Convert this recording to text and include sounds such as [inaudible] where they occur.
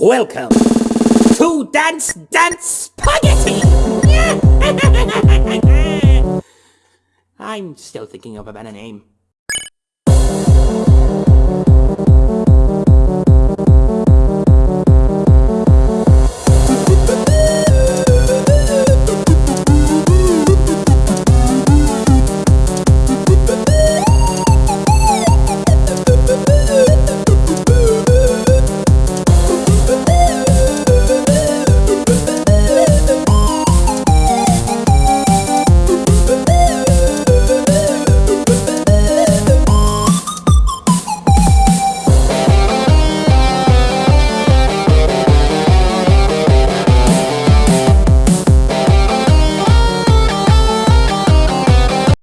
Welcome to Dance Dance Spaghetti! [laughs] I'm still thinking of a better name.